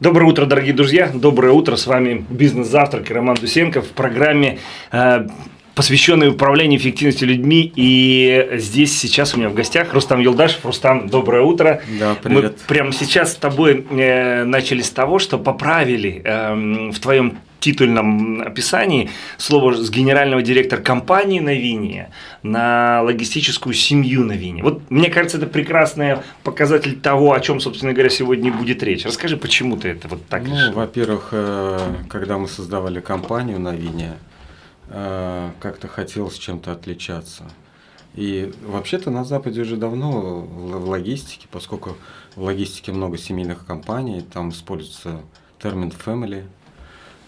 Доброе утро, дорогие друзья. Доброе утро. С вами «Бизнес-завтрак» и Роман Дусенко в программе, э, посвященной управлению эффективностью людьми. И здесь сейчас у меня в гостях Рустам Юлдашев. Рустам, доброе утро. Да, привет. Мы прямо сейчас с тобой э, начали с того, что поправили э, в твоем титульном описании слово с генерального директора компании Новиния на логистическую семью Новиния. Вот мне кажется, это прекрасный показатель того, о чем, собственно говоря, сегодня будет речь. Расскажи, почему ты это вот так ну? Во-первых, э, когда мы создавали компанию Новиния, э, как-то хотелось чем-то отличаться. И вообще-то на Западе уже давно в логистике, поскольку в логистике много семейных компаний, там используется термин family –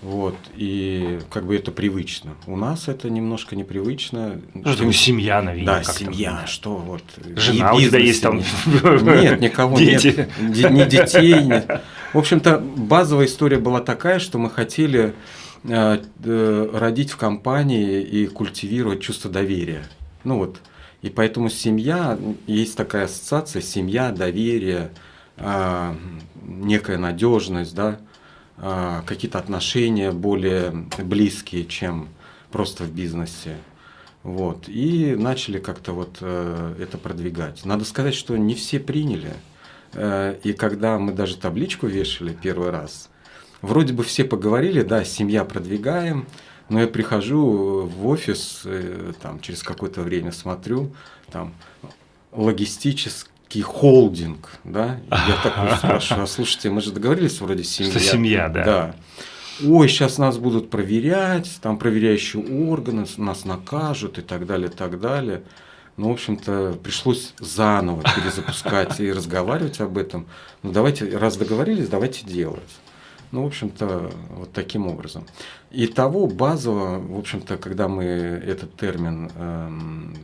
вот, и как бы это привычно. У нас это немножко непривычно. Ну, что семья, наверное. Да, семья, что вот. Жена у тебя есть там? Нет, никого Дети. нет. Ни детей нет. В общем-то, базовая история была такая, что мы хотели э, э, родить в компании и культивировать чувство доверия. Ну вот, и поэтому семья, есть такая ассоциация, семья, доверие, э, некая надежность, да, а, какие-то отношения более близкие, чем просто в бизнесе. Вот. И начали как-то вот э, это продвигать. Надо сказать, что не все приняли. Э, и когда мы даже табличку вешали первый раз, вроде бы все поговорили, да, семья продвигаем, но я прихожу в офис, э, там, через какое-то время смотрю, там, логистический некий холдинг, да? Я так спрашиваю, а слушайте, мы же договорились вроде семья. Что семья, да. Да. Ой, сейчас нас будут проверять, там проверяющие органы, нас накажут и так далее, и так далее. Ну, в общем-то, пришлось заново перезапускать и разговаривать об этом. Ну, давайте, раз договорились, давайте делать. Ну, в общем-то, вот таким образом. И того базово, в общем-то, когда мы этот термин эм,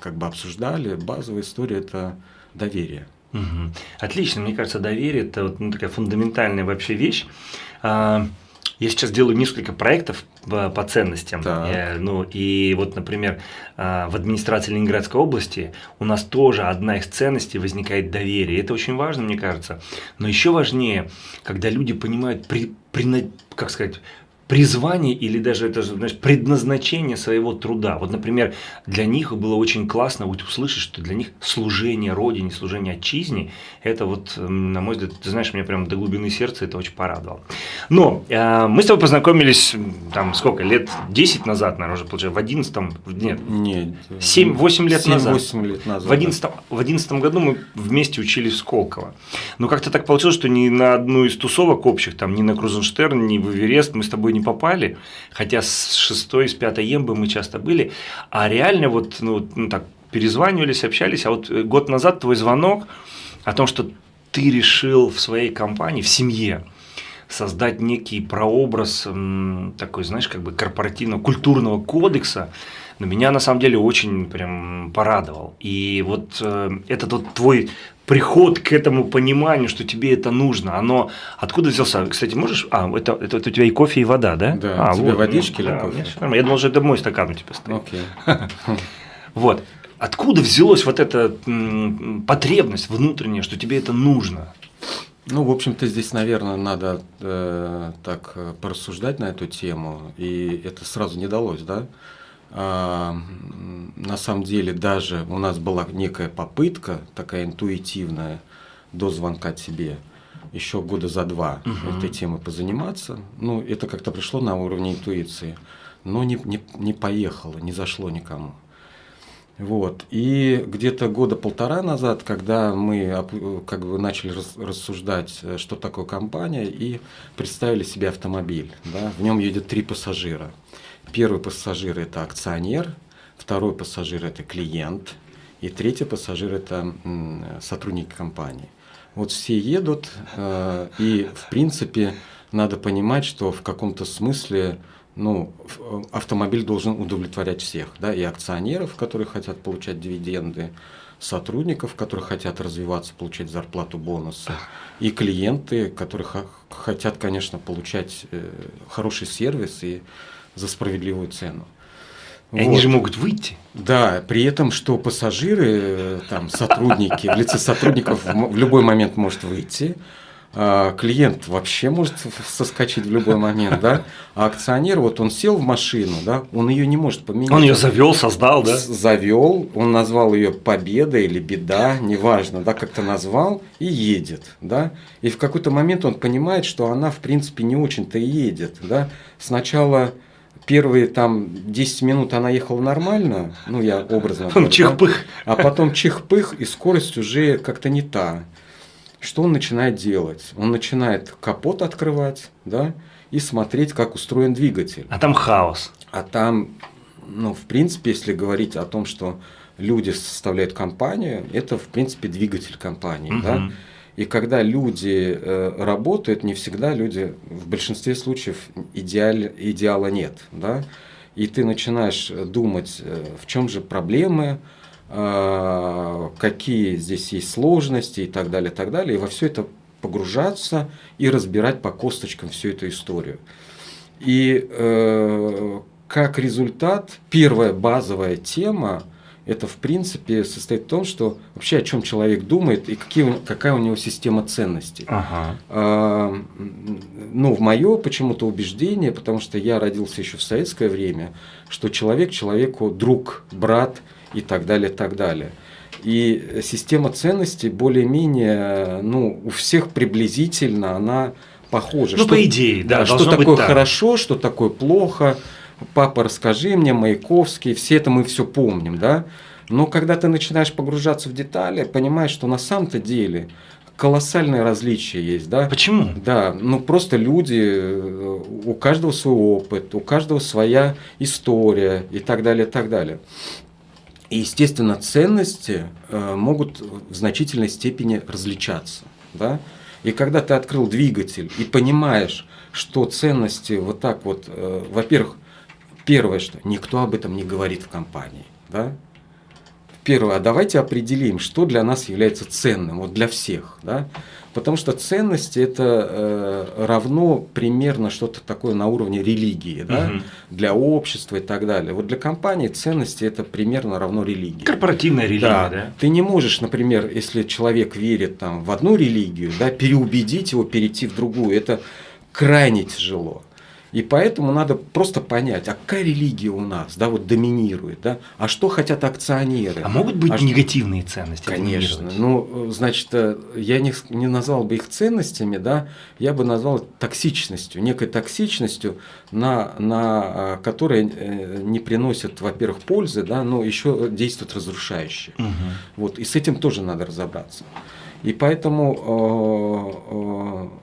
как бы обсуждали, базовая история – это доверие. Угу. Отлично, мне кажется, доверие – это вот, ну, такая фундаментальная вообще вещь. А, я сейчас делаю несколько проектов по ценностям. Я, ну, и вот, например, а, в администрации Ленинградской области у нас тоже одна из ценностей возникает доверие. Это очень важно, мне кажется. Но еще важнее, когда люди понимают, при, при, как сказать, призвание или даже это знаешь, предназначение своего труда. Вот, например, для них было очень классно вот услышать, что для них служение Родине, служение Отчизне, это вот, на мой взгляд, ты знаешь, меня прям до глубины сердца это очень порадовало. Но э, мы с тобой познакомились, там, сколько, лет 10 назад, наверное, уже, получается, в 11 нет, нет 7-8 лет 7, назад. 8 лет назад. В 11, в 11 году мы вместе учились в Сколково. Но как-то так получилось, что ни на одну из тусовок общих, там, ни на Крузенштерн, ни в Эверест мы с тобой не попали, хотя с шестой, с пятой ембы мы часто были, а реально вот, ну, ну так, перезванивались, общались, а вот э, год назад твой звонок о том, что ты решил в своей компании, в семье, создать некий прообраз такой, знаешь, как бы корпоративного, культурного кодекса, но меня на самом деле очень прям порадовал. И вот э, этот вот твой приход к этому пониманию, что тебе это нужно, оно откуда взялся? Кстати, можешь... А, это, это, это у тебя и кофе, и вода, да? Да, а, тебе вот, водички ну, или да, кофе? Я думал, что это мой стакан у тебя стоит. Окей. Вот. Откуда взялась вот эта потребность внутренняя, что тебе это нужно? Ну, в общем-то, здесь, наверное, надо э, так э, порассуждать на эту тему, и это сразу не далось, да? А, на самом деле даже у нас была некая попытка, такая интуитивная, до звонка тебе, еще года за два угу. этой темой позаниматься. Ну, это как-то пришло на уровне интуиции, но не, не, не поехало, не зашло никому. Вот. И где-то года полтора назад, когда мы как бы начали рассуждать, э, что такое компания, и представили себе автомобиль. Да? В нем едет три пассажира. Первый пассажир – это акционер, второй пассажир – это клиент, и третий пассажир – это сотрудник компании. Вот все едут, э, и в принципе надо понимать, что в каком-то смысле ну, э, автомобиль должен удовлетворять всех, да, и акционеров, которые хотят получать дивиденды, сотрудников, которые хотят развиваться, получать зарплату, бонусы, и клиенты, которые хотят, конечно, получать э, хороший сервис и за справедливую цену. И вот. они же могут выйти. Да, при этом, что пассажиры, там, сотрудники, в лице сотрудников в любой момент может выйти, а, клиент вообще может соскочить в любой момент, да, а акционер, вот он сел в машину, да, он ее не может поменять. Он ее завел, создал, да? Завел, он назвал ее победа или беда, неважно, да, как-то назвал и едет, да, и в какой-то момент он понимает, что она, в принципе, не очень-то едет, да, сначала первые там 10 минут она ехала нормально, ну я образно говорю, чих-пых. Да? а потом чих-пых, и скорость уже как-то не та. Что он начинает делать? Он начинает капот открывать, да, и смотреть, как устроен двигатель. А там хаос. А там, ну, в принципе, если говорить о том, что люди составляют компанию, это, в принципе, двигатель компании, угу. да. И когда люди э, работают, не всегда люди, в большинстве случаев идеал, идеала нет. Да? И ты начинаешь думать, э, в чем же проблемы, э, какие здесь есть сложности и так далее, так далее. И во все это погружаться и разбирать по косточкам всю эту историю. И э, как результат, первая базовая тема это в принципе состоит в том, что вообще о чем человек думает и какие, какая у него система ценностей. Ага. А, ну, в мое почему-то убеждение, потому что я родился еще в советское время, что человек человеку друг, брат и так далее, так далее. И система ценностей более-менее, ну, у всех приблизительно она похожа. Ну, что, по идее, да. да что такое хорошо, что такое плохо папа, расскажи мне, Маяковский, все это мы все помним, да? Но когда ты начинаешь погружаться в детали, понимаешь, что на самом-то деле колоссальные различия есть, да? Почему? Да, ну просто люди, э, у каждого свой опыт, у каждого своя история и так далее, и так далее. И, естественно, ценности э, могут в значительной степени различаться, да? И когда ты открыл двигатель и понимаешь, что ценности вот так вот, э, во-первых, Первое, что никто об этом не говорит в компании. Да? Первое, а давайте определим, что для нас является ценным, вот для всех. Да? Потому что ценности это э, равно примерно что-то такое на уровне религии, да? угу. для общества и так далее. Вот для компании ценности это примерно равно религии. Корпоративная религия, да. да? Ты не можешь, например, если человек верит там, в одну религию, да, переубедить его перейти в другую. Это крайне тяжело. И поэтому надо просто понять, а какая религия у нас, да, вот доминирует, да, а что хотят акционеры. А могут быть а негативные ценности? Конечно. Ну, значит, э, я не, не назвал бы их ценностями, да, я бы назвал токсичностью, некой токсичностью, на, на э, которой э, не приносят, во-первых, пользы, да, но еще действуют разрушающе. Угу. Вот, и с этим тоже надо разобраться. И поэтому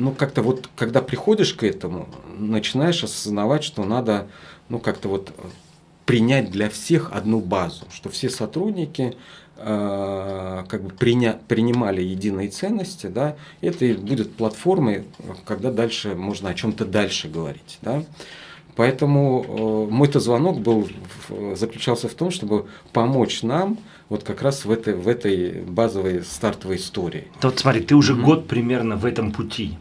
ну, как-то вот, когда приходишь к этому, начинаешь осознавать, что надо, ну, как-то вот принять для всех одну базу, что все сотрудники э, как бы приня, принимали единые ценности, да, это и будет платформой, когда дальше можно о чем-то дальше говорить, да. Поэтому э, мой-то звонок был, заключался в том, чтобы помочь нам вот как раз в этой, в этой базовой стартовой истории. Да вот смотри, ты уже mm-hmm. год примерно в этом пути.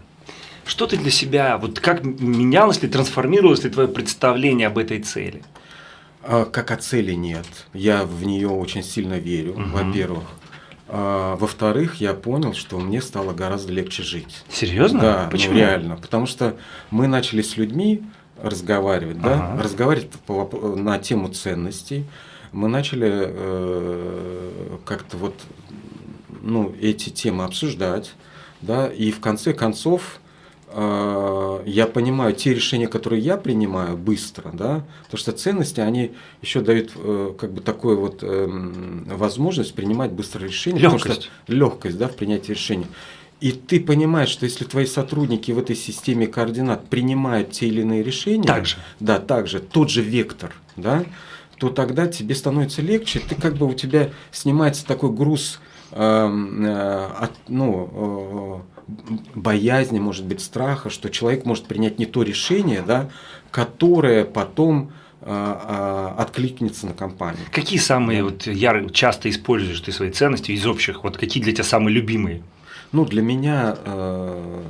Что ты для себя, вот как менялось ли, трансформировалось ли твое представление об этой цели? А, как о цели нет. Я в нее очень сильно верю, угу. во-первых. А, во-вторых, я понял, что мне стало гораздо легче жить. Серьезно? Да, ну, Почему? Ну, реально. Потому что мы начали с людьми разговаривать, ага. да, разговаривать по, на тему ценностей. Мы начали э, как-то вот ну, эти темы обсуждать, да, и в конце концов я понимаю те решения, которые я принимаю быстро, да, потому что ценности, они еще дают э, как бы такую вот эм, возможность принимать быстро решения. Легкость. Легкость, да, в принятии решений. И ты понимаешь, что если твои сотрудники в этой системе координат принимают те или иные решения, также. да, также, тот же вектор, да, то тогда тебе становится легче, ты как бы у тебя снимается такой груз, э, э, от, ну, э, боязни, может быть, страха, что человек может принять не то решение, да, которое потом а, а, откликнется на компанию. Какие самые вот яры, часто используешь ты свои ценности из общих? Вот какие для тебя самые любимые? Ну, для меня э,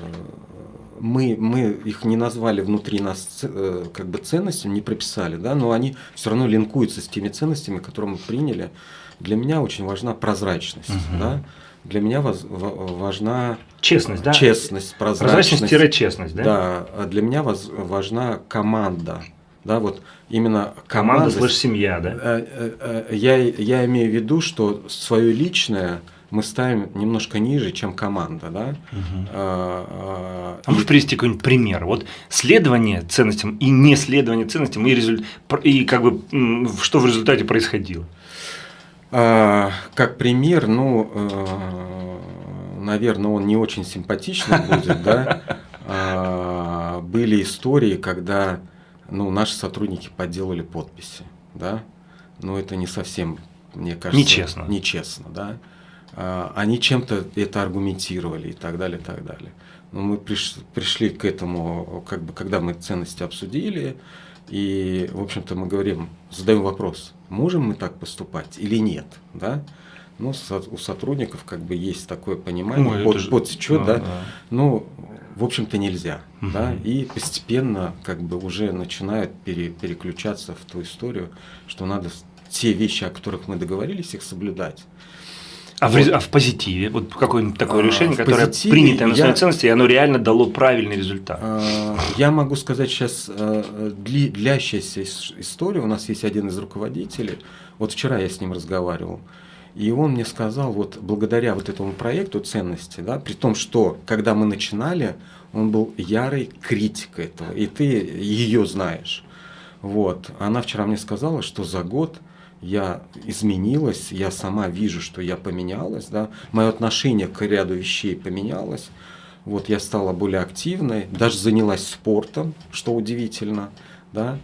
мы, мы их не назвали внутри нас э, как бы ценностями, не прописали, да, но они все равно линкуются с теми ценностями, которые мы приняли. Для меня очень важна прозрачность, угу. да, для меня воз, важна честность, да? Честность, прозрачность. Прозрачность-честность, да? Да, а для меня воз, важна команда. Да, вот именно команда. Команда слышь семья, да? Э, э, э, я, я имею в виду, что свое личное мы ставим немножко ниже, чем команда, да. Угу. А, а, можешь привести какой-нибудь пример? Вот следование ценностям и не следование ценностям и, результ... и как бы что в результате происходило? А, как пример, ну, э, наверное, он не очень симпатичный будет, да. А, были истории, когда, ну, наши сотрудники подделали подписи, да. Но это не совсем, мне кажется, нечестно, нечестно, да. А, они чем-то это аргументировали и так далее, и так далее. Но мы приш, пришли к этому, как бы, когда мы ценности обсудили, и, в общем-то, мы говорим, задаем вопрос, можем мы так поступать или нет, да? Ну, у сотрудников как бы есть такое понимание, Ой, под, же... подсечет, да, да, ну, в общем-то, нельзя, угу. да, и постепенно как бы уже начинают пере, переключаться в ту историю, что надо те вещи, о которых мы договорились, их соблюдать. А, вот. в, а в позитиве? Вот какое-нибудь такое а, решение, которое принято на своей ценности, и оно реально дало правильный результат? А, я могу сказать сейчас а, длящаяся история. У нас есть один из руководителей. Вот вчера я с ним разговаривал. И он мне сказал, вот благодаря вот этому проекту ценности, да, при том, что когда мы начинали, он был ярый критик этого, и ты ее знаешь. Вот. Она вчера мне сказала, что за год я изменилась, я сама вижу, что я поменялась, да, мое отношение к ряду вещей поменялось, вот я стала более активной, даже занялась спортом, что удивительно, да,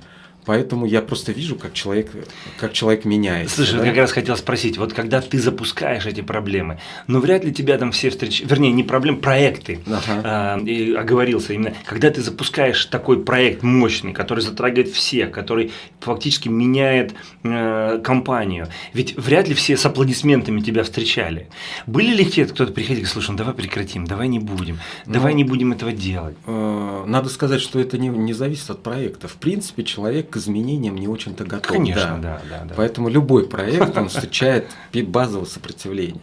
Поэтому я просто вижу, как человек, как человек меняется. Слушай, да? я как раз хотел спросить, вот когда ты запускаешь эти проблемы, ну вряд ли тебя там все встречают, вернее, не проблемы, проекты, ага. э, и оговорился именно, когда ты запускаешь такой проект мощный, который затрагивает всех, который фактически меняет э, компанию, ведь вряд ли все с аплодисментами тебя встречали. Были ли те, кто-то приходил и слушай, ну давай прекратим, давай не будем, давай ну, не будем этого делать? Э, надо сказать, что это не, не зависит от проекта. В принципе, человек к изменениям не очень-то готов. Конечно, да. Да, да, да. Поэтому любой проект, он встречает базовое сопротивление.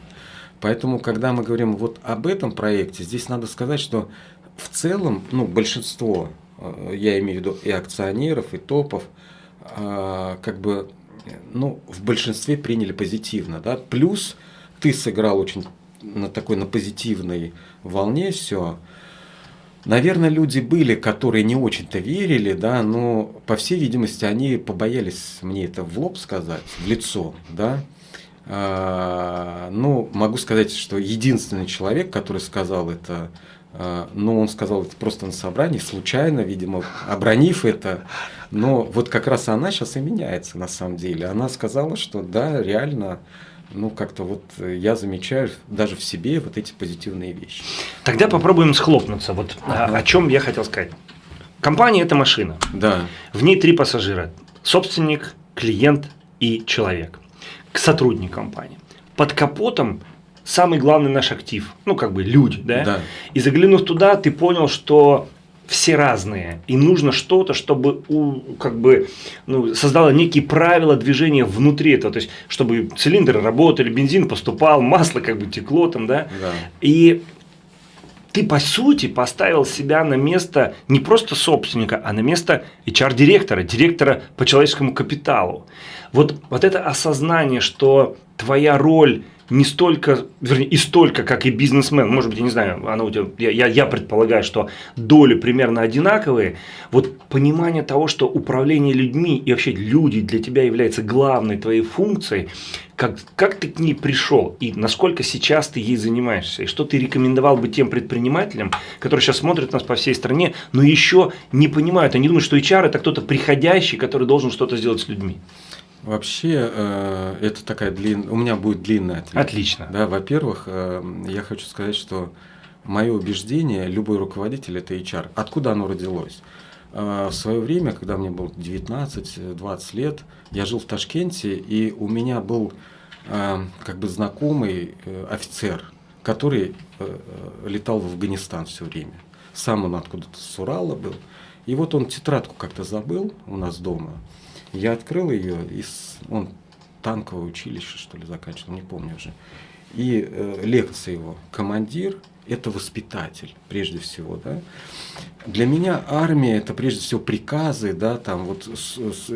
Поэтому, когда мы говорим вот об этом проекте, здесь надо сказать, что в целом, ну, большинство, э, я имею в виду и акционеров, и топов, э, как бы, ну, в большинстве приняли позитивно, да, плюс ты сыграл очень на такой, на позитивной волне все, Наверное, люди были, которые не очень-то верили, да, но, по всей видимости, они побоялись мне это в лоб сказать, в лицо, да. А, ну, могу сказать, что единственный человек, который сказал это, а, ну, он сказал это просто на собрании, случайно, видимо, обронив это, но вот как раз она сейчас и меняется на самом деле. Она сказала, что да, реально ну, как-то вот э, я замечаю даже в себе вот эти позитивные вещи. Тогда попробуем схлопнуться. Вот ага. о чем я хотел сказать. Компания – это машина. Да. В ней три пассажира. Собственник, клиент и человек. К сотрудник компании. Под капотом самый главный наш актив. Ну, как бы люди, да? Да. И заглянув туда, ты понял, что все разные, и нужно что-то, чтобы у, как бы, ну, создало некие правила движения внутри этого, то есть, чтобы цилиндры работали, бензин поступал, масло как бы текло там, да, да. и ты, по сути, поставил себя на место не просто собственника, а на место HR-директора, директора по человеческому капиталу. Вот, вот это осознание, что твоя роль не столько, вернее, и столько, как и бизнесмен, может быть, я не знаю, она у тебя, я, я предполагаю, что доли примерно одинаковые, вот понимание того, что управление людьми и вообще люди для тебя является главной твоей функцией, как, как ты к ней пришел и насколько сейчас ты ей занимаешься, и что ты рекомендовал бы тем предпринимателям, которые сейчас смотрят нас по всей стране, но еще не понимают, они думают, что HR это кто-то приходящий, который должен что-то сделать с людьми. Вообще, э, это такая длинная, у меня будет длинная ответ. Отлично. Да, во-первых, э, я хочу сказать, что мое убеждение, любой руководитель – это HR. Откуда оно родилось? Э, в свое время, когда мне было 19-20 лет, я жил в Ташкенте, и у меня был как бы знакомый офицер, который летал в Афганистан все время. Сам он откуда-то с Урала был. И вот он тетрадку как-то забыл у нас дома – я открыл ее, и он танковое училище, что ли, заканчивал, не помню уже. и э, лекция его «Командир – это воспитатель, прежде всего». Да? Для меня армия – это прежде всего приказы, да, там вот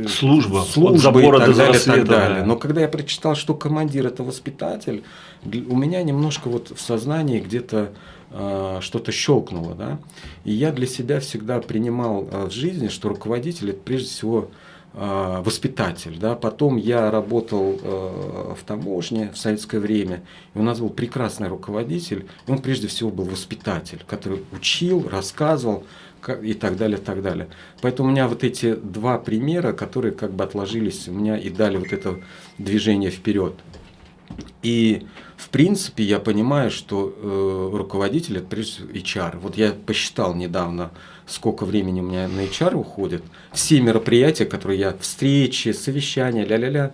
служба, служба забора и так далее, так далее. Но когда я прочитал, что командир – это воспитатель, у меня немножко вот в сознании где-то э, что-то щелкнуло, да. И я для себя всегда принимал э, в жизни, что руководитель – это прежде всего Э, воспитатель. Да? Потом я работал э, в таможне в советское время, и у нас был прекрасный руководитель, и он прежде всего был воспитатель, который учил, рассказывал и так далее, так далее. Поэтому у меня вот эти два примера, которые как бы отложились у меня и дали вот это движение вперед. И в принципе я понимаю, что э, руководитель это прежде всего HR. Вот я посчитал недавно, сколько времени у меня на HR уходит. Все мероприятия, которые я, встречи, совещания, ля-ля-ля,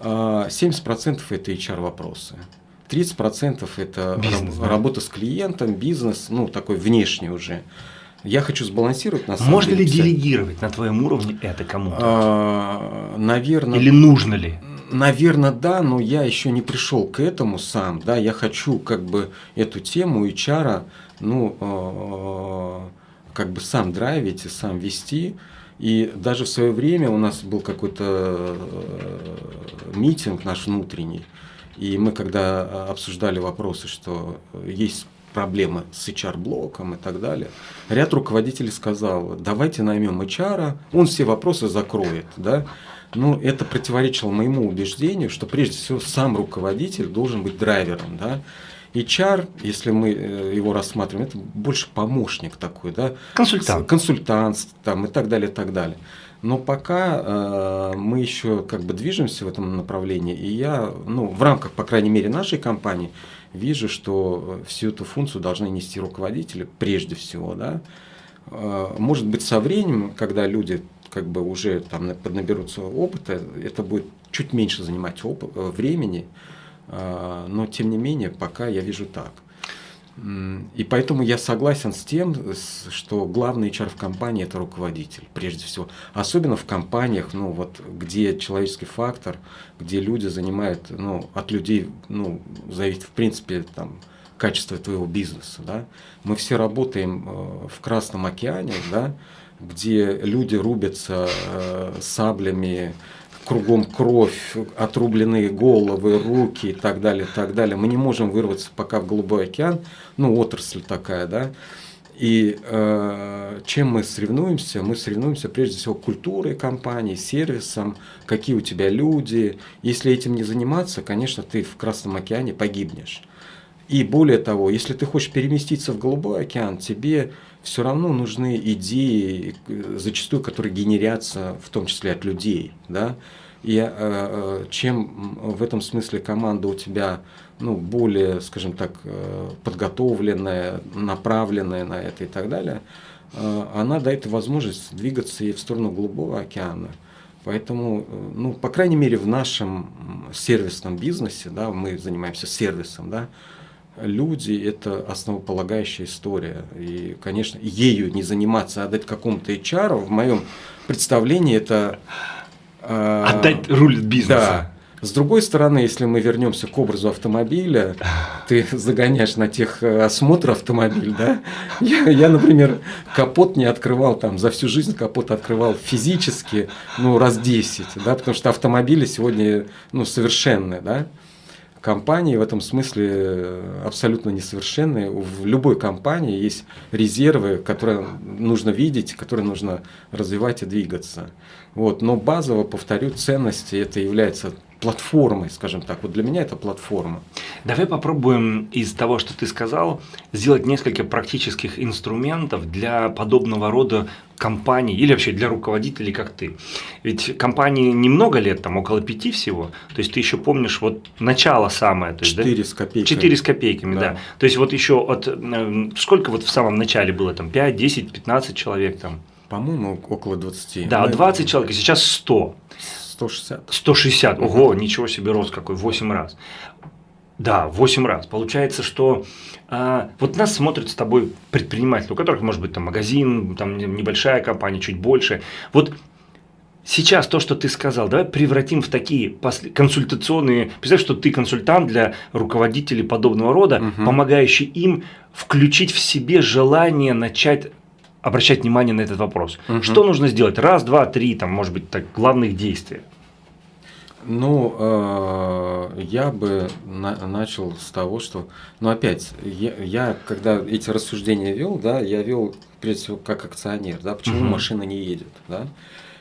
70% а, это HR вопросы. 30% это бизнес, да? работа с клиентом, бизнес, ну такой внешний уже. Я хочу сбалансировать на самом Можно деле. Можно ли делегировать на твоем уровне это кому-то? А, наверное. Или нужно ли? Наверное, да, но я еще не пришел к этому сам. Да, я хочу как бы эту тему HR, ну, э, как бы сам драйвить и сам вести. И даже в свое время у нас был какой-то э, митинг наш внутренний, и мы когда обсуждали вопросы, что есть проблемы с HR-блоком и так далее, ряд руководителей сказал, давайте наймем HR, он все вопросы закроет. Да? Ну, это противоречило моему убеждению, что прежде всего сам руководитель должен быть драйвером. Да? HR, если мы э, его рассматриваем, это больше помощник такой, да? Консультант. Консультант там, и так далее, и так далее. Но пока э, мы еще как бы движемся в этом направлении, и я, ну, в рамках, по крайней мере, нашей компании, вижу, что всю эту функцию должны нести руководители прежде всего, да. Э, может быть, со временем, когда люди как бы уже там поднаберутся опыта, это будет чуть меньше занимать оп- э, времени, но тем не менее пока я вижу так. И поэтому я согласен с тем, что главный HR в компании это руководитель, прежде всего. Особенно в компаниях, ну, вот, где человеческий фактор, где люди занимают, ну, от людей, ну, зависит, в принципе, там, качество твоего бизнеса, да. Мы все работаем э, в Красном океане, да, где люди рубятся э, саблями, кругом кровь, отрубленные головы, руки и так далее, так далее. Мы не можем вырваться пока в Голубой океан, ну, отрасль такая, да. И э, чем мы соревнуемся? Мы соревнуемся прежде всего культурой компании, сервисом, какие у тебя люди. Если этим не заниматься, конечно, ты в Красном океане погибнешь. И более того, если ты хочешь переместиться в Голубой океан, тебе все равно нужны идеи, зачастую, которые генерятся в том числе от людей. Да? И э, э, чем в этом смысле команда у тебя ну, более, скажем так, э, подготовленная, направленная на это и так далее, она дает возможность двигаться и в сторону Голубого океана. Поэтому, ну, по крайней мере, в нашем сервисном бизнесе, да, мы занимаемся сервисом, да, люди – это основополагающая история. И, конечно, ею не заниматься, а отдать какому-то HR, в моем представлении это… Э, Отдать руль бизнеса. Да. С другой стороны, если мы вернемся к образу автомобиля, ты загоняешь на тех э, осмотр автомобиль, да? Я, я, например, капот не открывал там, за всю жизнь капот открывал физически, ну, раз 10, да, потому что автомобили сегодня, ну, совершенные, да компании в этом смысле э, абсолютно несовершенные. В любой компании есть резервы, которые нужно видеть, которые нужно развивать и двигаться. Вот. Но базово, повторю, ценности это является платформой, скажем так. Вот для меня это платформа. Давай попробуем из того, что ты сказал, сделать несколько практических инструментов для подобного рода компаний или вообще для руководителей, как ты. Ведь компании немного лет, там около пяти всего, то есть ты еще помнишь вот начало самое. Четыре да? с копейками. Четыре с копейками, да. да. То есть вот еще от, э, сколько вот в самом начале было, там 5, 10, 15 человек там? По-моему, около 20. Да, 20 человек, сейчас 100. 160. 160, ого, ничего себе рост какой, 8 раз. Да, 8 раз. Получается, что а, вот нас смотрят с тобой предприниматели, у которых может быть там магазин, там небольшая компания, чуть больше. Вот сейчас то, что ты сказал, давай превратим в такие консультационные. Представь, что ты консультант для руководителей подобного рода, угу. помогающий им включить в себе желание начать обращать внимание на этот вопрос. Угу. Что нужно сделать? Раз, два, три, там, может быть, так, главных действий. Ну, э, я бы на, начал с того, что, ну, опять, я, я, когда эти рассуждения вел, да, я вел, прежде всего, как акционер, да, почему угу. машина не едет, да.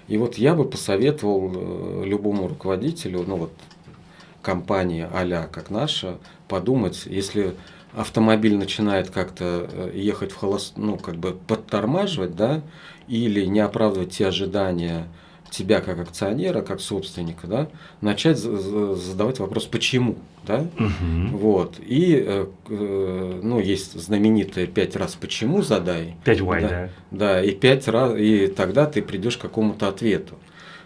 И вот я бы посоветовал э, любому руководителю, ну, вот, компании а как наша, подумать, если автомобиль начинает как-то э, ехать в холост, ну, как бы подтормаживать, да, или не оправдывать те ожидания тебя как акционера, как собственника, да, начать задавать вопрос, почему, да, угу. вот, и, э, э, ну, есть знаменитое пять раз почему задай. Пять why, да, да. Да, и пять раз, и тогда ты придешь к какому-то ответу.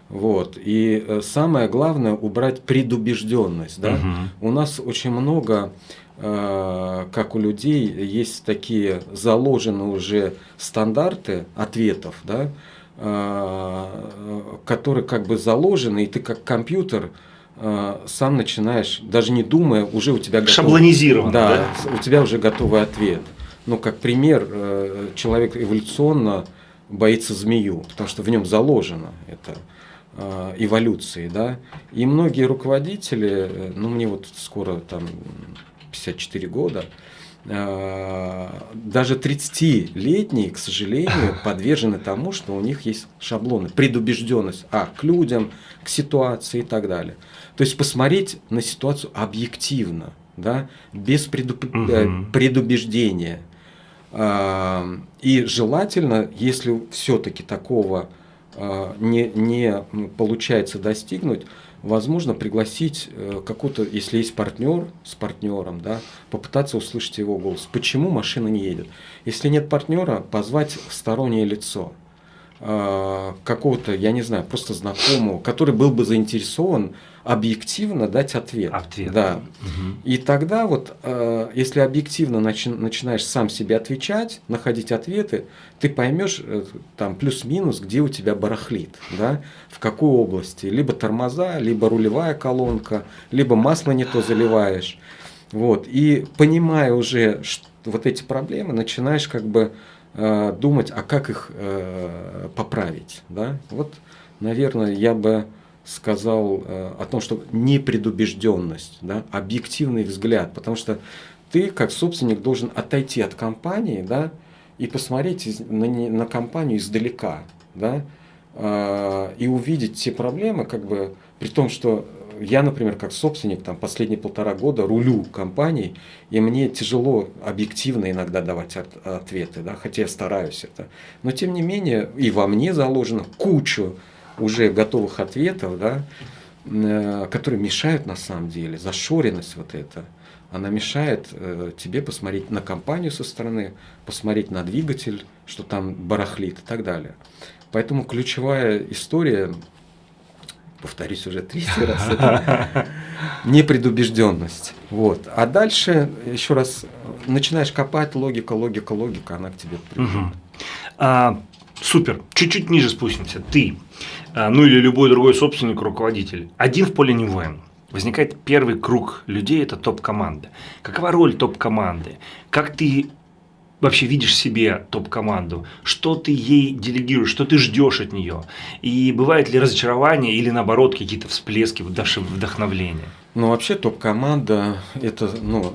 Вот. И самое главное убрать предубежденность. Да? Угу. У нас очень много Э, как у людей есть такие заложенные уже стандарты ответов, да, э, которые как бы заложены, и ты как компьютер э, сам начинаешь, даже не думая, уже у тебя готов, шаблонизирован, да, да, у тебя уже готовый ответ. Ну, как пример, человек эволюционно боится змею, потому что в нем заложено это эволюции, да. И многие руководители, ну, мне вот скоро там 54 года, э, даже 30-летние, к сожалению, подвержены тому, что у них есть шаблоны, предубежденность а, к людям, к ситуации и так далее. То есть посмотреть на ситуацию объективно, да, без предуб... угу. предубеждения. Э, и желательно, если все-таки такого не, не получается достигнуть, возможно, пригласить э, какого-то, если есть партнер с партнером, да, попытаться услышать его голос. Почему машина не едет? Если нет партнера, позвать стороннее лицо какого-то, я не знаю, просто знакомого, который был бы заинтересован объективно дать ответ. Ответ. Да. Угу. И тогда вот, э, если объективно начи начинаешь сам себе отвечать, находить ответы, ты поймешь э, там плюс-минус, где у тебя барахлит, да, в какой области. Либо тормоза, либо рулевая колонка, либо масло не то заливаешь. Вот. И понимая уже вот эти проблемы, начинаешь как бы э, думать, а как их э, поправить. Да? Вот, наверное, я бы сказал э, о том, что непредубежденность, да, объективный взгляд, потому что ты как собственник должен отойти от компании, да, и посмотреть на, на компанию издалека, да, и увидеть те проблемы, как бы, при том, что я, например, как собственник, там, последние полтора года рулю компанией, и мне тяжело объективно иногда давать от, ответы, да, хотя я стараюсь это. Но, тем не менее, и во мне заложено кучу уже готовых ответов, да, э, которые мешают на самом деле, зашоренность вот эта, она мешает э, тебе посмотреть на компанию со стороны, посмотреть на двигатель, что там барахлит и так далее. Поэтому ключевая история, повторюсь уже третий раз, это непредубежденность. Вот. А дальше, еще раз, начинаешь копать, логика, логика, логика, она к тебе. Угу. А, супер, чуть-чуть ниже спустимся. Ты а, ну или любой другой собственник, руководитель, один в поле не воин. Возникает первый круг людей, это топ-команда. Какова роль топ-команды? Как ты вообще видишь себе топ-команду? Что ты ей делегируешь, что ты ждешь от нее? И бывает ли разочарование или наоборот какие-то всплески вдохновления? Ну вообще топ-команда это ну,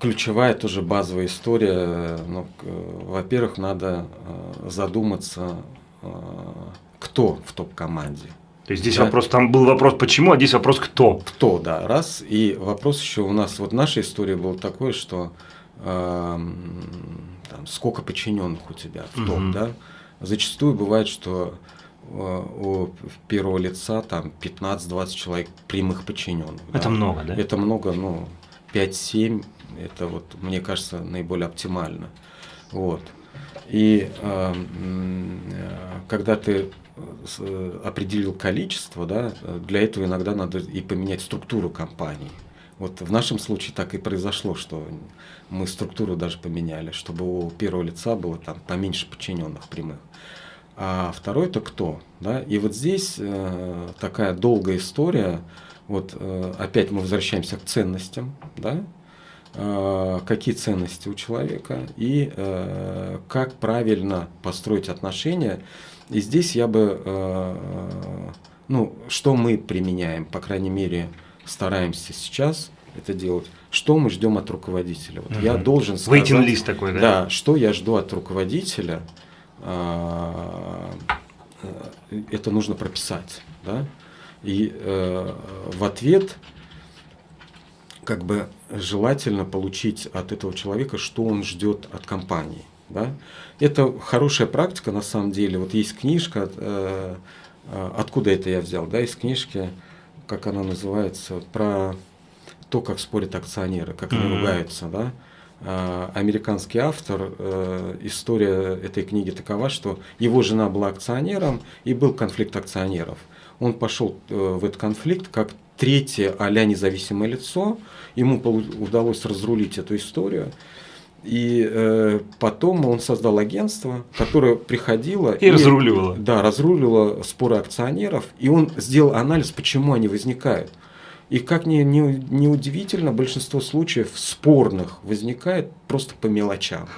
ключевая тоже базовая история. Ну, во-первых, надо э, задуматься э, кто в топ-команде. То есть здесь да? вопрос, там был вопрос почему, а здесь вопрос кто. Кто, да, раз. И вопрос еще у нас, вот наша история была такой, что э, там, сколько подчиненных у тебя в топ, угу. да. Зачастую бывает, что э, у первого лица там 15-20 человек прямых подчиненных. Это да? много, да? Это много, ну, 5-7, это вот, мне кажется, наиболее оптимально. Вот. И э, когда ты Э, определил количество, да, для этого иногда надо и поменять структуру компании. Вот в нашем случае так и произошло, что мы структуру даже поменяли, чтобы у первого лица было там поменьше подчиненных прямых. а второй это кто. Да? И вот здесь э, такая долгая история, вот э, опять мы возвращаемся к ценностям, да? э, какие ценности у человека и э, как правильно построить отношения. И здесь я бы, э, ну, что мы применяем, по крайней мере, стараемся сейчас это делать, что мы ждем от руководителя. Вот угу. Я должен сказать, лист такой, да? Да, что я жду от руководителя, э, э, это нужно прописать, да, и э, в ответ как бы желательно получить от этого человека, что он ждет от компании. Да? Это хорошая практика на самом деле. Вот есть книжка, э, откуда это я взял, да, из книжки, как она называется, про то, как спорят акционеры, как они ругаются, да. Э, американский автор, э, история этой книги такова, что его жена была акционером и был конфликт акционеров. Он пошел э, в этот конфликт как третье а-ля независимое лицо, ему удалось разрулить эту историю. И э, потом он создал агентство, которое приходило и, и разруливало. Да, разруливало споры акционеров. И он сделал анализ, почему они возникают. И как ни, ни, ни удивительно, большинство случаев спорных возникает просто по мелочам.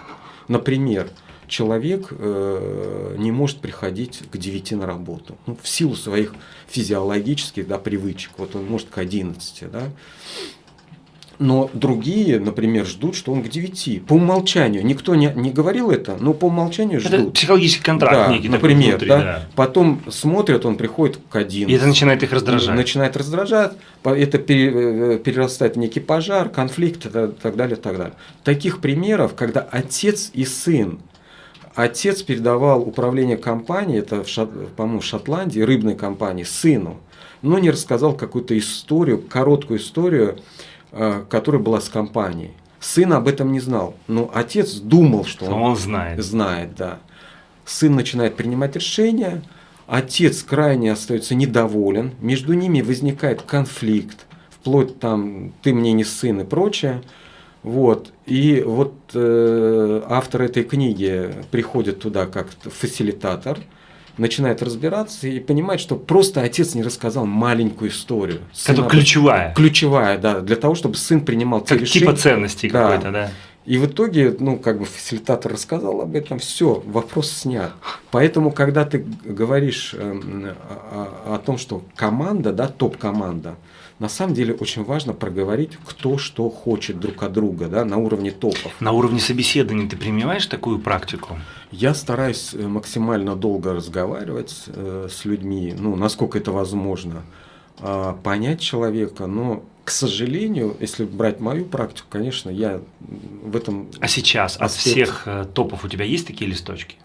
Например, человек э, не может приходить к 9 на работу. Ну, в силу своих физиологических да, привычек. Вот он может к 11. Да? Но другие, например, ждут, что он к 9. По умолчанию. Никто не, не говорил это, но по умолчанию ждут. Это психологический контракт да, некий. Например, внутри, да? да. Потом смотрят, он приходит к 11. И это начинает их раздражать. Начинает раздражать. Это э, перерастает в некий пожар, конфликт и так далее, так далее. Таких примеров, когда отец и сын Отец передавал управление компанией, это, по-моему, в Шотландии, рыбной компании, сыну, но не рассказал какую-то историю, короткую историю, Э, которая была с компанией. Сын об этом не знал, но отец думал, что, он, он знает. Знает, да. Сын начинает принимать решения, отец крайне остается недоволен, между ними возникает конфликт, вплоть там «ты мне не сын» и прочее. Вот. И вот э, автор этой книги приходит туда как фасилитатор – начинает разбираться и понимает, что просто отец не рассказал маленькую историю. Это ключевая. Ключевая, да, для того, чтобы сын принимал те как решения. Типа ценностей да. какой-то, да. И в итоге, ну, как бы фасилитатор рассказал об этом, все, вопрос снят. Поэтому, когда ты говоришь э, о, о том, что команда, да, топ-команда, на самом деле очень важно проговорить, кто что хочет друг от друга, да, на уровне топов. На уровне собеседования ты применяешь такую практику? Я стараюсь э, максимально долго разговаривать э, с людьми, ну, насколько это возможно, э, понять человека, но к сожалению, если брать мою практику, конечно, я в этом. А сейчас аспекте... от всех э, топов у тебя есть такие листочки?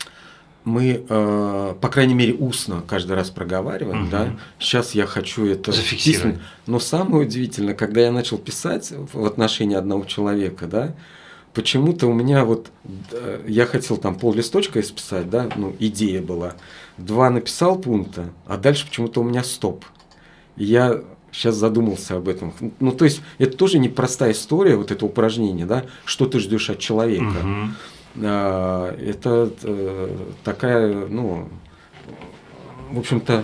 Мы, э, по крайней мере, устно каждый раз проговариваем, угу. да. Сейчас я хочу это зафиксировать. Но самое удивительное, когда я начал писать в отношении одного человека, да, почему-то у меня вот я хотел там пол листочка исписать, да, ну идея была, два написал пункта, а дальше почему-то у меня стоп. И я сейчас задумался об этом. Ну, то есть, это тоже непростая история, вот это упражнение, да, что ты ждешь от человека. Угу. А, это э, такая, ну, в общем-то,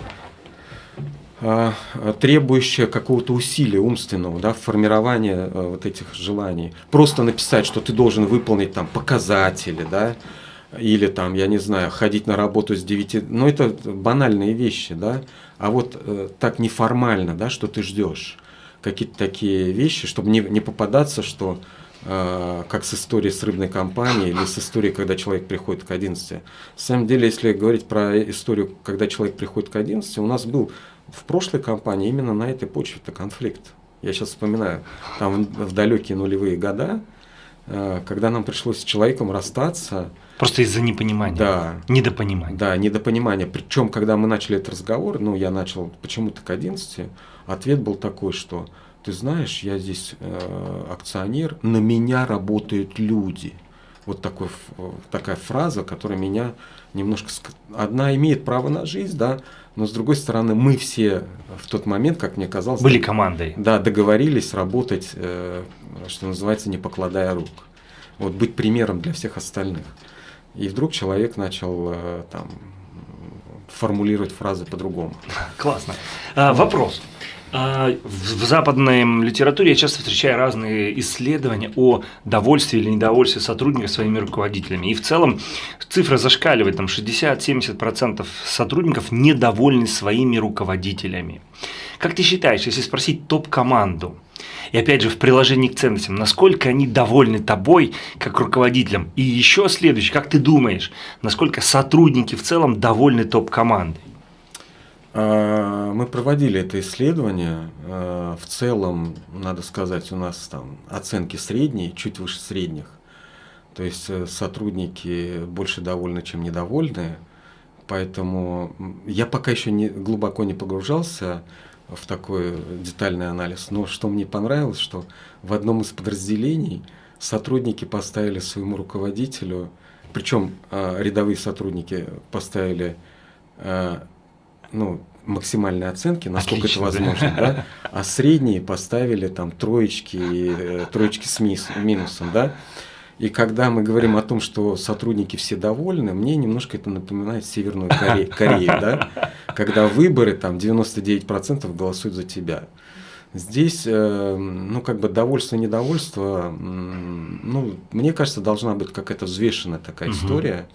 а, требующая какого-то усилия умственного, да, формирования э, вот этих желаний. Просто написать, что ты должен выполнить там показатели, да, или там, я не знаю, ходить на работу с 9, ну это банальные вещи, да, а вот э, так неформально, да, что ты ждешь, какие-то такие вещи, чтобы не, не попадаться, что как с историей с рыбной компанией или с историей, когда человек приходит к 11. На самом деле, если говорить про историю, когда человек приходит к 11, у нас был в прошлой компании именно на этой почве это конфликт. Я сейчас вспоминаю, там в далекие нулевые года, э, когда нам пришлось с человеком расстаться. Просто из-за непонимания. Да. Недопонимания. Да, недопонимания. Причем, когда мы начали этот разговор, ну, я начал почему-то к 11, ответ был такой, что ты знаешь, я здесь э, акционер, на меня работают люди. Вот такой, такая фраза, которая меня немножко... Одна имеет право на жизнь, да, но с другой стороны, мы все в тот момент, как мне казалось... Были командой. Да, договорились работать, э, что называется, не покладая рук. Вот быть примером для всех остальных. И вдруг человек начал э, там формулировать фразы по-другому. Классно. А, вопрос. А, в западной литературе я часто встречаю разные исследования о довольстве или недовольстве сотрудников своими руководителями. И в целом цифра зашкаливает, там 60-70% сотрудников недовольны своими руководителями. Как ты считаешь, если спросить топ-команду, и опять же в приложении к ценностям, насколько они довольны тобой как руководителем? И еще следующее, как ты думаешь, насколько сотрудники в целом довольны топ-командой? А, мы проводили это исследование. А, в целом, надо сказать, у нас там оценки средние, чуть выше средних. То есть э, сотрудники больше довольны, чем недовольны. Поэтому я пока еще не, глубоко не погружался в такой детальный анализ. Но что мне понравилось, что в одном из подразделений сотрудники поставили своему руководителю, причем а, рядовые сотрудники поставили ну, максимальные оценки, насколько Отлично, это возможно, да. да, а средние поставили там троечки, э, троечки с минусом, да. И когда мы говорим о том, что сотрудники все довольны, мне немножко это напоминает Северную Корею, Корею да? когда выборы, там 99% голосуют за тебя. Здесь, э, ну, как бы довольство, недовольство, ну, мне кажется, должна быть какая-то взвешенная такая угу. история.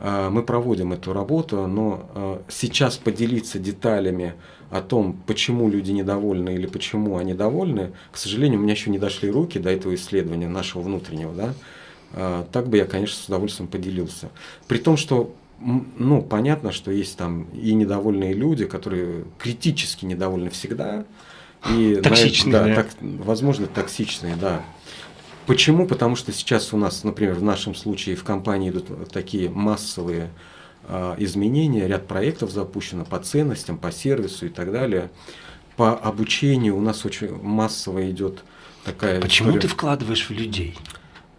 А, мы проводим эту работу, но а, сейчас поделиться деталями о том, почему люди недовольны или почему они довольны, к сожалению, у меня еще не дошли руки до этого исследования нашего внутреннего. Да? А, так бы я, конечно, с удовольствием поделился. При том, что ну, понятно, что есть там и недовольные люди, которые критически недовольны всегда. И токсичные. Да, так, возможно, токсичные, да. Почему? Потому что сейчас у нас, например, в нашем случае в компании идут такие массовые э, изменения, ряд проектов запущено по ценностям, по сервису и так далее. По обучению у нас очень массово идет такая Почему история. ты вкладываешь в людей?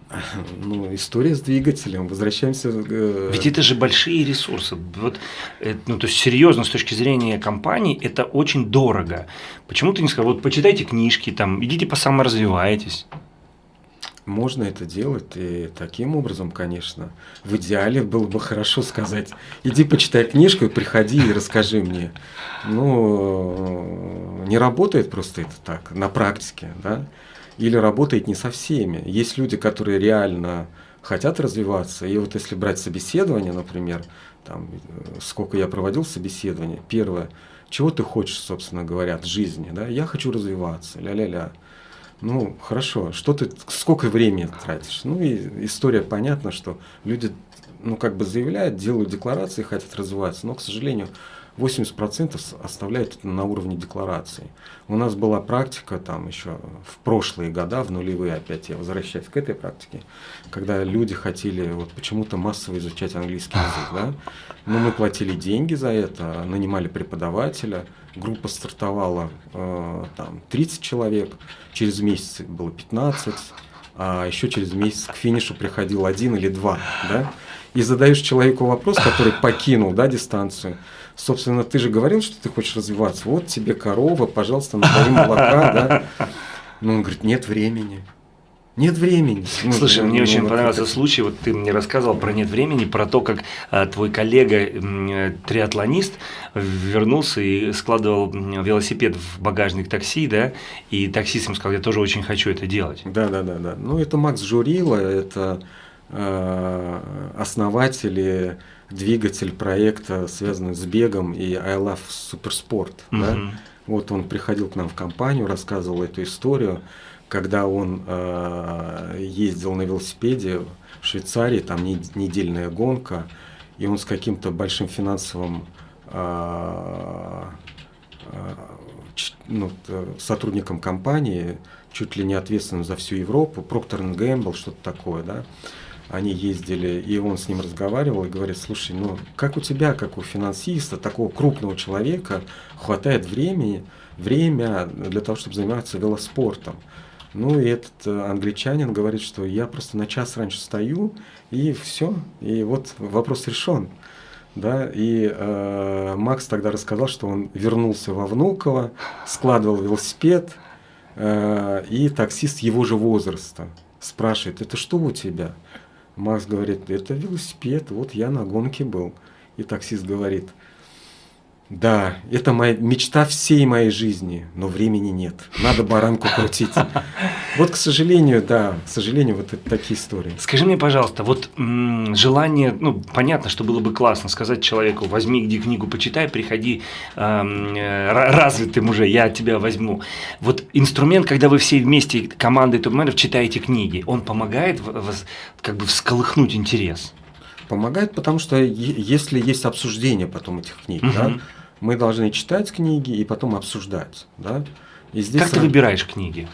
Ну, история с двигателем. Возвращаемся. Э... Ведь это же большие ресурсы. Вот, это, ну, то есть серьезно с точки зрения компании это очень дорого. Почему ты не сказал, вот почитайте книжки, там, идите по саморазвивайтесь. Можно это делать и таким образом, конечно. В идеале было бы хорошо сказать, иди почитай книжку и приходи и расскажи мне. Ну, не работает просто это так, на практике, да? Или работает не со всеми. Есть люди, которые реально хотят развиваться. И вот если брать собеседование, например, там, сколько я проводил собеседование, первое, чего ты хочешь, собственно говоря, от жизни, да? Я хочу развиваться, ля-ля-ля. Ну, хорошо, что ты, сколько времени тратишь? Ну, и история понятна, что люди, ну, как бы заявляют, делают декларации, хотят развиваться, но, к сожалению, 80% оставляют это на уровне декларации. У нас была практика там еще в прошлые года, в нулевые опять я возвращаюсь к этой практике, когда люди хотели вот почему-то массово изучать английский язык, да, но мы платили деньги за это, нанимали преподавателя, группа стартовала э, там 30 человек, через месяц было 15, а еще через месяц к финишу приходил один или два, да, и задаешь человеку вопрос, который покинул, да, дистанцию, собственно, ты же говорил, что ты хочешь развиваться, вот тебе корова, пожалуйста, напои молока, да, ну, он говорит, нет времени, нет времени. Ну, Слушай, ну, мне ну, очень вот понравился это... случай, вот ты мне рассказывал про нет времени, про то, как а, твой коллега, э, триатлонист, вернулся и складывал велосипед в багажник такси, да, и таксист ему сказал, я тоже очень хочу это делать. Да, да, да, да. Ну, это Макс Журила, это э, основатель двигатель проекта, связанный с бегом и I Love Суперспорт. Угу. Да? Вот он приходил к нам в компанию, рассказывал эту историю когда он э, ездил на велосипеде в Швейцарии, там недельная гонка, и он с каким-то большим финансовым э, э, ну, сотрудником компании, чуть ли не ответственным за всю Европу, Проктор Гэмбл, что-то такое, да, они ездили, и он с ним разговаривал и говорит, слушай, ну как у тебя, как у финансиста, такого крупного человека, хватает времени, время для того, чтобы заниматься велоспортом? Ну и этот э, англичанин говорит, что я просто на час раньше встаю, и все, и вот вопрос решен. Да, и э, Макс тогда рассказал, что он вернулся во Внуково, складывал велосипед, э, и таксист его же возраста спрашивает, это что у тебя? Макс говорит, это велосипед, вот я на гонке был. И таксист говорит, Да, это моя мечта всей моей жизни, но времени нет. Надо баранку крутить. Вот, к сожалению, да, к сожалению, вот это такие истории. Скажи мне, пожалуйста, вот желание, ну, понятно, что было бы классно сказать человеку, возьми где книгу, почитай, приходи э, развитым уже, я тебя возьму. Вот инструмент, когда вы все вместе, командой топ-менеджеров, читаете книги, он помогает как бы всколыхнуть интерес? Помогает, потому что если есть обсуждение потом этих книг, угу. да, мы должны читать книги и потом обсуждать. Да? И здесь как ты выбираешь книги?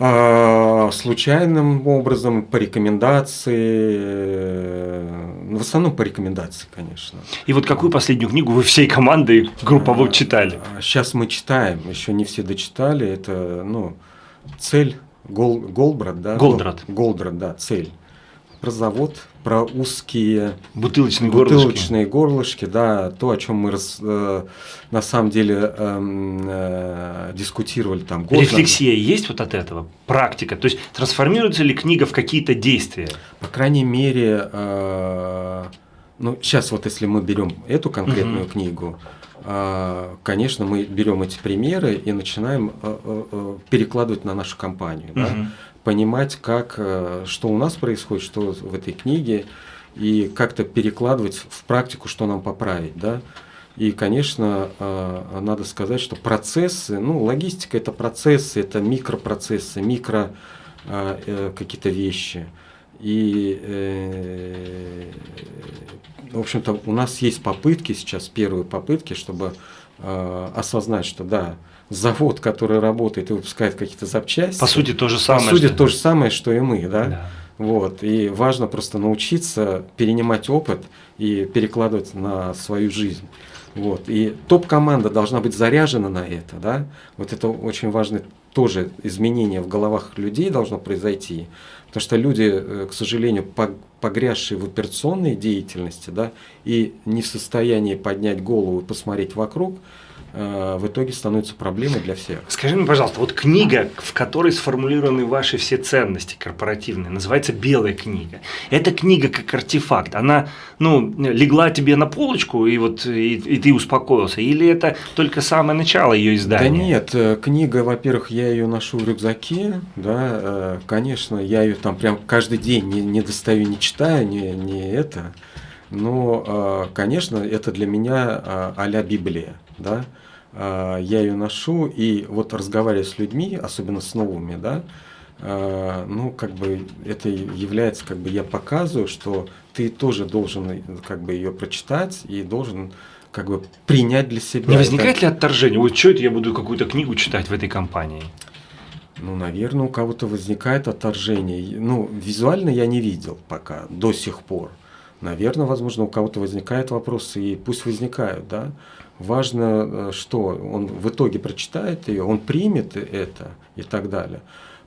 А, случайным образом, по рекомендации, э, в основном по рекомендации, конечно. И вот какую последнюю книгу вы всей командой групповой читали? Сейчас мы читаем, еще не все дочитали. Это ну, цель Гол, Голбрат, да? Голдрат. Голдрат, да, цель про завод, про узкие бутылочные, бутылочные горлышки. горлышки, да, то, о чем мы рас, э, на самом деле э, э, дискутировали там. Год Рефлексия назад. есть вот от этого, практика, то есть трансформируется ли книга в какие-то действия? По крайней мере, э, ну сейчас вот если мы берем эту конкретную угу. книгу, э, конечно, мы берем эти примеры и начинаем э, перекладывать на нашу компанию. Угу. Да? Понимать, как, э, что у нас происходит, что в этой книге, и как-то перекладывать в практику, что нам поправить. Да? И, конечно, э, надо сказать, что процессы, ну, логистика – это процессы, это микропроцессы, микро э, какие-то вещи. И, в общем-то, у нас есть попытки сейчас, первые попытки, чтобы осознать, что да, завод, который работает и выпускает какие-то запчасти. По сути, то же самое. По сути, что... то же самое, что и мы, да? да. Вот. И важно просто научиться перенимать опыт и перекладывать на свою жизнь. Вот. И топ-команда должна быть заряжена на это. Да? Вот это очень важное тоже изменение в головах людей должно произойти. Потому что люди, э, к сожалению, погрязшие в операционной деятельности да, и не в состоянии поднять голову и посмотреть вокруг, в итоге становится проблемой для всех. Скажи мне, пожалуйста, вот книга, в которой сформулированы ваши все ценности корпоративные, называется «Белая книга». Эта книга как артефакт, она ну, легла тебе на полочку, и, вот, и, и ты успокоился, или это только самое начало ее издания? Да нет, э, книга, во-первых, я ее ношу в рюкзаке, да, э, конечно, я ее там прям каждый день не, не достаю, не читаю, не, не это, но, конечно, это для меня а-ля Библия, да, а, я ее ношу, и вот разговаривая с людьми, особенно с новыми, да, а, ну, как бы это является, как бы я показываю, что ты тоже должен как бы ее прочитать и должен как бы принять для себя. Не возникает это... ли отторжение? Вот что это я буду какую-то книгу читать в этой компании? Ну, наверное, у кого-то возникает отторжение. Ну, визуально я не видел пока, до сих пор. Наверное, возможно, у кого-то возникают вопросы, и пусть возникают, да. Важно, э, что он в итоге прочитает ее, он примет это и так далее.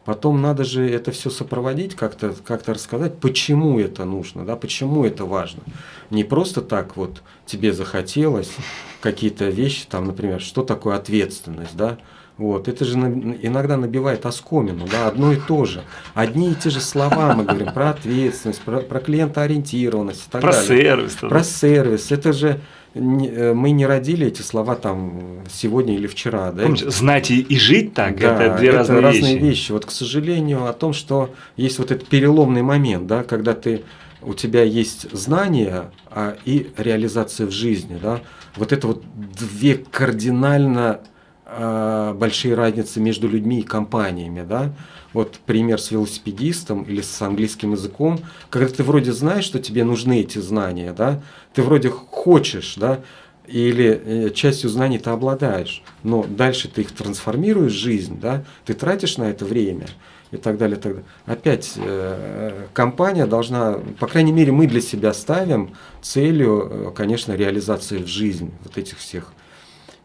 Потом надо же это все сопроводить, как-то как рассказать, почему это нужно, да, почему это важно. Не просто так вот тебе захотелось какие-то вещи, там, например, что такое ответственность, да, вот, это же иногда набивает оскомину, да, одно и то же. Одни и те же слова мы говорим про ответственность, про, про клиентоориентированность и так про далее. сервис. Про сервис. Это же Э, мы не родили эти слова там сегодня или вчера. Да? Помните, знать и, жить так, да, это две это разные, разные вещи. вещи. Вот, к сожалению, о том, что есть вот этот переломный момент, да, когда ты, у тебя есть знания а, и реализация в жизни. Да? Вот это вот две кардинально а, большие разницы между людьми и компаниями. Да? Вот пример с велосипедистом или с английским языком, когда ты вроде знаешь, что тебе нужны эти знания, да, ты вроде хочешь, да, или э, частью знаний ты обладаешь, но дальше ты их трансформируешь в жизнь, да, ты тратишь на это время и так далее. так далее. Опять э, компания должна, по крайней мере, мы для себя ставим целью, э, конечно, реализации в жизнь вот этих всех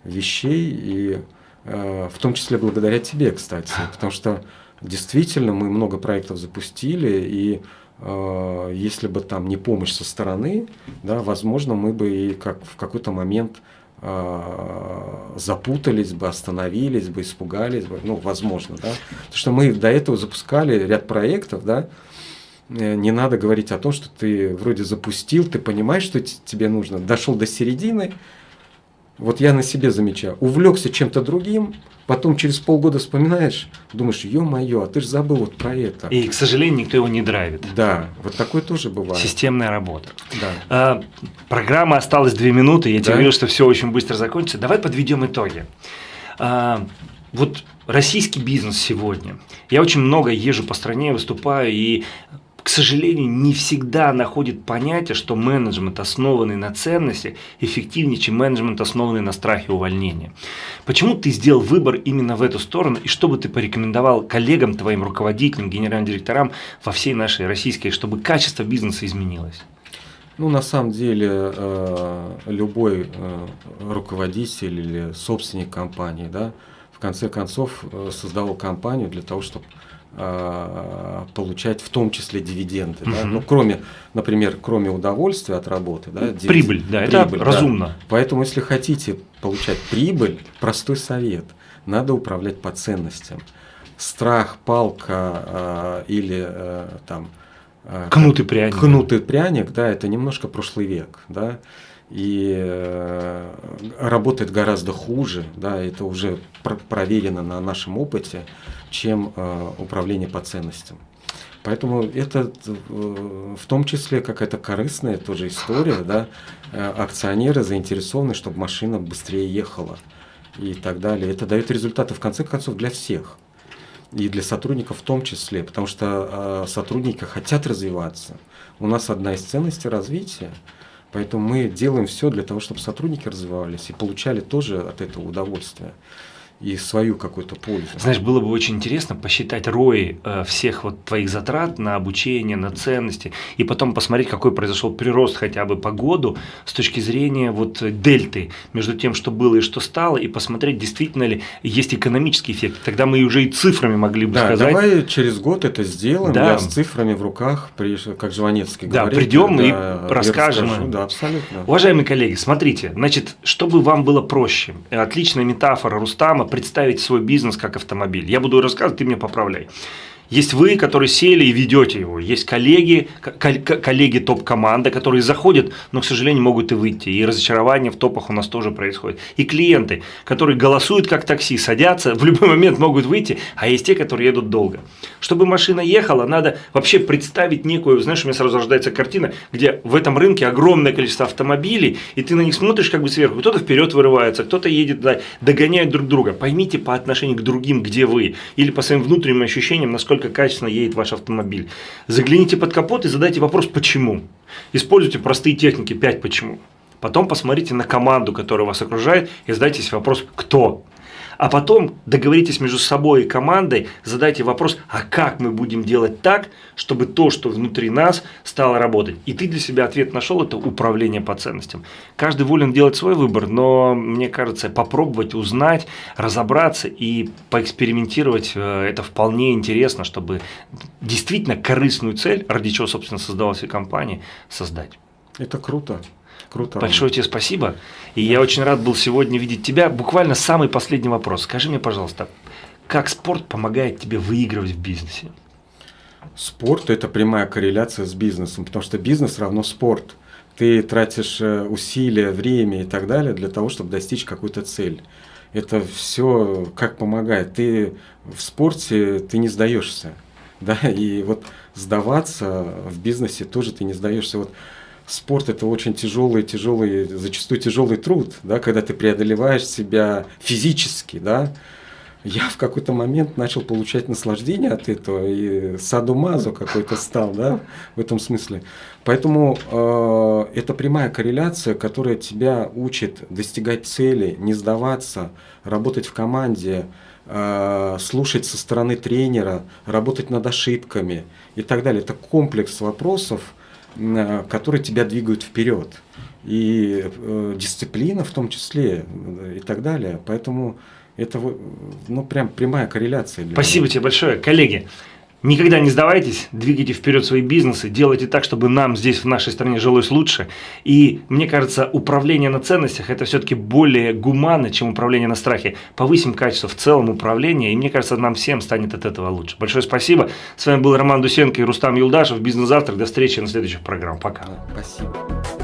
вещей, и э, в том числе благодаря тебе, кстати, потому что действительно мы много проектов запустили, и э, если бы там не помощь со стороны, да, возможно, мы бы и как в какой-то момент э, запутались бы, остановились бы, испугались бы, ну, возможно, да. Потому что мы до этого запускали ряд проектов, да, э, не надо говорить о том, что ты вроде запустил, ты понимаешь, что тебе нужно, дошел до середины, Вот я на себе замечаю. Увлекся чем-то другим, потом через полгода вспоминаешь, думаешь, ё-моё, а ты же забыл вот про это. И, к сожалению, никто его не драйвит. Да, вот такое тоже бывает. Системная работа. Да. А, программа осталась две минуты, я да? тебе говорил, что все очень быстро закончится. Давай подведем итоги. А, вот российский бизнес сегодня. Я очень много езжу по стране, выступаю, и к сожалению, не всегда находит понятие, что менеджмент, основанный на ценности, эффективнее, чем менеджмент, основанный на страхе увольнения. Почему ты сделал выбор именно в эту сторону, и что бы ты порекомендовал коллегам, твоим руководителям, генеральным директорам во всей нашей российской, чтобы качество бизнеса изменилось? Ну, на самом деле, э, любой э, руководитель или собственник компании, да, в конце концов, э, создавал компанию для того, чтобы получать в том числе дивиденды. Угу. Да? Ну, кроме, например, кроме удовольствия от работы. Да, дивид... Прибыль, да, прибыль, это да. разумно. Поэтому, если хотите получать прибыль, простой совет, надо управлять по ценностям. Страх, палка э, или э, там... Э, кнут и пряник. Кнут и пряник, да, это немножко прошлый век, да и э, работает гораздо хуже, да, это уже пр проверено на нашем опыте, чем э, управление по ценностям. Поэтому это э, в том числе какая-то корыстная тоже история, да, э, акционеры заинтересованы, чтобы машина быстрее ехала и так далее. Это дает результаты в конце концов для всех и для сотрудников в том числе, потому что э, сотрудники хотят развиваться. У нас одна из ценностей развития – Поэтому мы делаем все для того, чтобы сотрудники развивались и получали тоже от этого удовольствие и свою какую-то пользу. Знаешь, было бы очень интересно посчитать рои э, всех вот твоих затрат на обучение, на ценности, и потом посмотреть, какой произошел прирост хотя бы по году с точки зрения вот дельты между тем, что было и что стало, и посмотреть, действительно ли есть экономический эффект. Тогда мы уже и цифрами могли бы да, сказать. давай через год это сделаем, да. я с цифрами в руках, как Жванецкий да, говорит. Придем да, придем и расскажем. Расскажу, да, абсолютно. Уважаемые коллеги, смотрите, значит, чтобы вам было проще, отличная метафора Рустама, представить свой бизнес как автомобиль. Я буду рассказывать, ты меня поправляй. Есть вы, которые сели и ведете его. Есть коллеги, коллеги топ-команда, которые заходят, но, к сожалению, могут и выйти. И разочарование в топах у нас тоже происходит. И клиенты, которые голосуют как такси, садятся, в любой момент могут выйти, а есть те, которые едут долго. Чтобы машина ехала, надо вообще представить некую, знаешь, у меня сразу рождается картина, где в этом рынке огромное количество автомобилей, и ты на них смотришь как бы сверху. Кто-то вперед вырывается, кто-то едет, догоняет друг друга. Поймите по отношению к другим, где вы, или по своим внутренним ощущениям, насколько насколько качественно едет ваш автомобиль. Загляните под капот и задайте вопрос «почему?». Используйте простые техники «5 почему?». Потом посмотрите на команду, которая вас окружает, и задайте себе вопрос «кто?». А потом договоритесь между собой и командой, задайте вопрос, а как мы будем делать так, чтобы то, что внутри нас, стало работать. И ты для себя ответ нашел, это управление по ценностям. Каждый волен делать свой выбор, но мне кажется, попробовать узнать, разобраться и поэкспериментировать, э, это вполне интересно, чтобы действительно корыстную цель, ради чего, собственно, создавалась и компания, создать. Это круто. Круто. Большое тебе спасибо. И я очень рад был сегодня видеть тебя. Буквально самый последний вопрос. Скажи мне, пожалуйста, как спорт помогает тебе выигрывать в бизнесе? Спорт – это прямая корреляция с бизнесом, потому что бизнес равно спорт. Ты тратишь э, усилия, время и так далее для того, чтобы достичь какую-то цель. Это все как помогает. Ты в спорте ты не сдаешься. Да? И вот сдаваться в бизнесе тоже ты не сдаешься. Вот спорт это очень тяжелый, тяжелый, зачастую тяжелый труд, да, когда ты преодолеваешь себя физически, да. Я в какой-то момент начал получать наслаждение от этого и садумазу какой-то стал, да, в этом смысле. Поэтому э, это прямая корреляция, которая тебя учит достигать цели, не сдаваться, работать в команде, э, слушать со стороны тренера, работать над ошибками и так далее. Это комплекс вопросов, которые тебя двигают вперед. И э, дисциплина в том числе и так далее. Поэтому это ну, прям прямая корреляция. Спасибо меня. тебе большое. Коллеги, Никогда не сдавайтесь, двигайте вперед свои бизнесы, делайте так, чтобы нам здесь, в нашей стране, жилось лучше. И мне кажется, управление на ценностях – это все-таки более гуманно, чем управление на страхе. Повысим качество в целом управления, и мне кажется, нам всем станет от этого лучше. Большое спасибо. С вами был Роман Дусенко и Рустам Юлдашев. Бизнес-завтрак. До встречи на следующих программах. Пока. Спасибо.